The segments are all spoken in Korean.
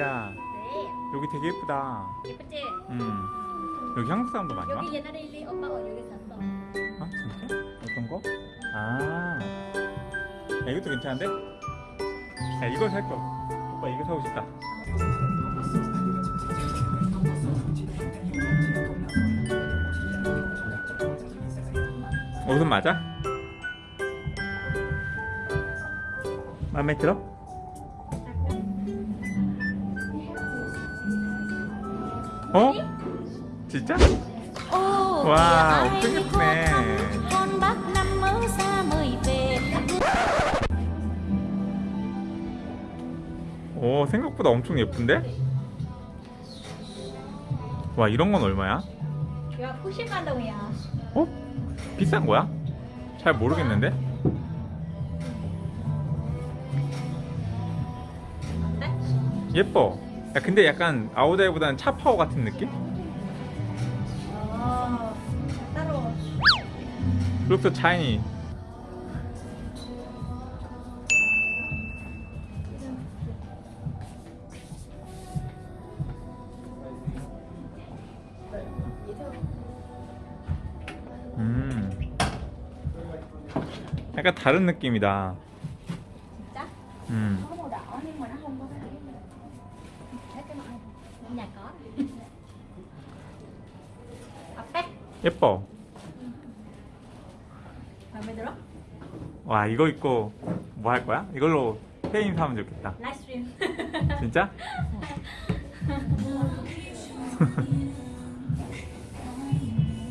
리아 네. 여기 되게 예쁘다 예쁘지? 음 여기 한국 사람도 많이 와? 여기 옛날에 리 엄마가 여기 샀어. 아 진짜? 어떤 거? 아 야, 이것도 괜찮은데? 야 이거 살 거 오빠 이거 사고 싶다 옷은 맞아? 마음에 들어? Năm mới xa mời về 오 생각보다 엄청 예쁜데? 와 이런 건 얼마야? 야, 90만 동이야. 어? 비싼 거야? 잘 모르겠는데? 예뻐 야 근데 약간 아우다이보다는 차 파워 같은 느낌? 어. 따로. So tiny 음 약간 다른 느낌이다 진짜? 음 nhà có. 예뻐 마음에 들어? 와 이거 입고 뭐 할 거야? 이걸로 페인 사면 좋겠다 라이스트림. 진짜?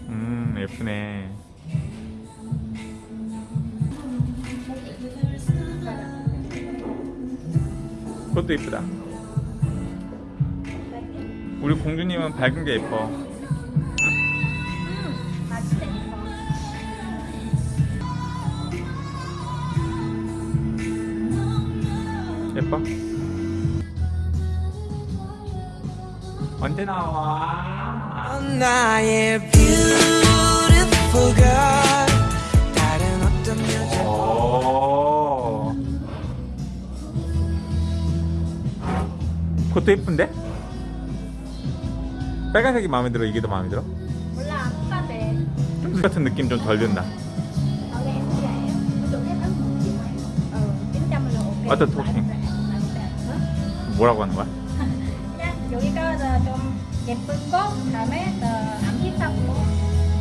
음 예쁘네 그것도 예쁘다 우리 공주님은 밝은 게 예뻐 예뻐. 언제 나와? 그것도 예쁜데? 빨간색이 마음에 들어 이게 더 마음에 들어? 몰라, 똑같아. 좀 같은 느낌 좀 덜 든다 Ở đây em dạy ví dụ cái ấn chị này ừ, 900 là ok Ở tên Là thuốc em gì? rẻ, là em rẻ. Hả? 뭐라고 하는 거야? 그냥 여기가 더좀 예쁜 거 그다음에 더안 비싼 거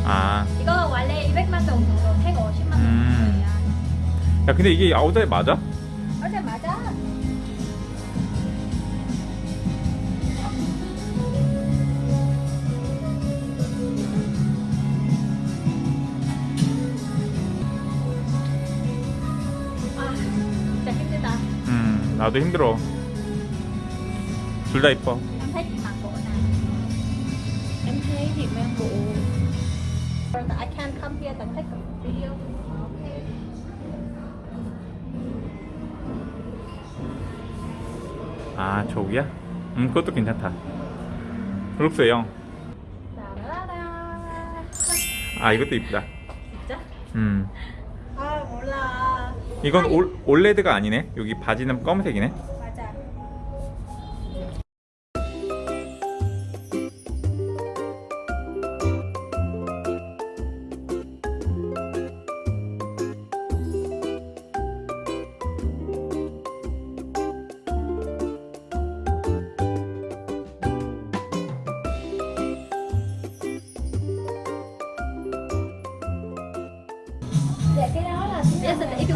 아, 이거 원래 200만 동 정도 150만 동 음. 정도야 야 근데 이게 아우다이 맞아? 어제 맞아 아 나도 힘들어. 둘 다 이뻐. em thấy chị mặc bộ nào em thấy chị mang bộ I can't come here to take a video okay 아, 저기야? 음, 그것도 괜찮다. 룩스 형. 따라라 아, 이것도 이쁘다. 진짜? 음. 이건 올, 올레드가 아니네. 여기 바지는 검은색이네.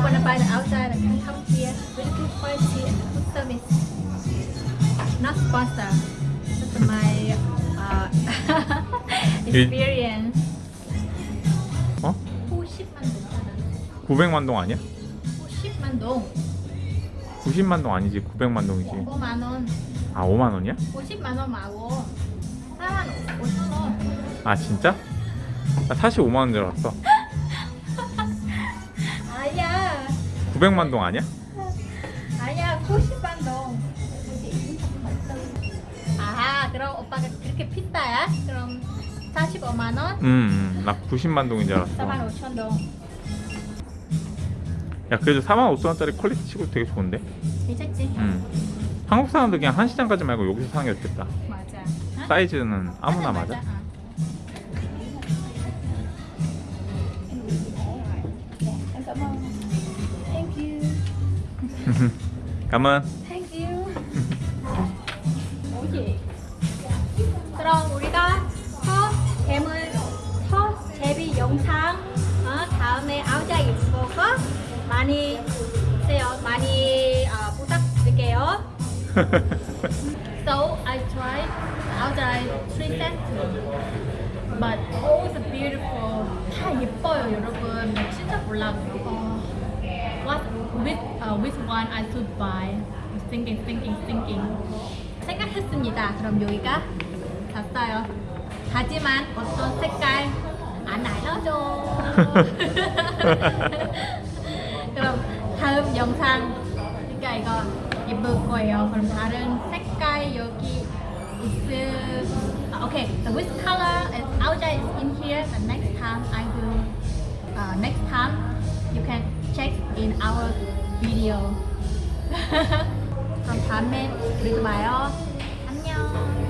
You wanna buy the outside, you can come here. Really good quality and good service. Not sponsor. That's my uh, experience. 어? 90만 동. 900만 동 아니야? 90만 동. 90만 동 아니지. 900만 동이지. 5만 원. 아, 5만 원이야? 50만 원 말고 4만 5천 원. 아, 진짜? 나 45만 원줄 알았어. 900만 동 아니야? 아니야. 90만 동. 아, 그럼 오빠가 그렇게 비싸야? 그럼 45만 원? 음, 음, 나 90만 동인 줄 알았어. 4만 5천 동. 야, 그래도 4만 5천 원짜리 퀄리티 치고 되게 좋은데? 괜찮지? 음. 한국 사람들 그냥 한 시장 가지 말고 여기서 사는 게 좋겠다. 맞아. 어? 사이즈는 아무나 맞아. 어. Thank 감은 Thank you. 오케이. 그럼 우리가 첫 뱀을 첫 제비 영상 어, 다음에 아우자 입고 많이 보세요. 많이 어, 부탁드릴게요. So I tried outside three sets, but all the beautiful. 다 예뻐요, 여러분. 진짜 몰라요. 어, what uh, which one I should buy? Thinking, thinking, thinking. 생각했습니다. 그럼 여기가 샀어요. 하지만 어떤 색깔 안 알려줘. 그럼 다음 영상 그러니까 이거 예쁠 거예요. 그럼 다른 색깔 여기 있을 아, okay. So which color is outside is in here. The next time I will uh, next time you can check in our video. 그럼 다음에 우리 또 봐요. 안녕.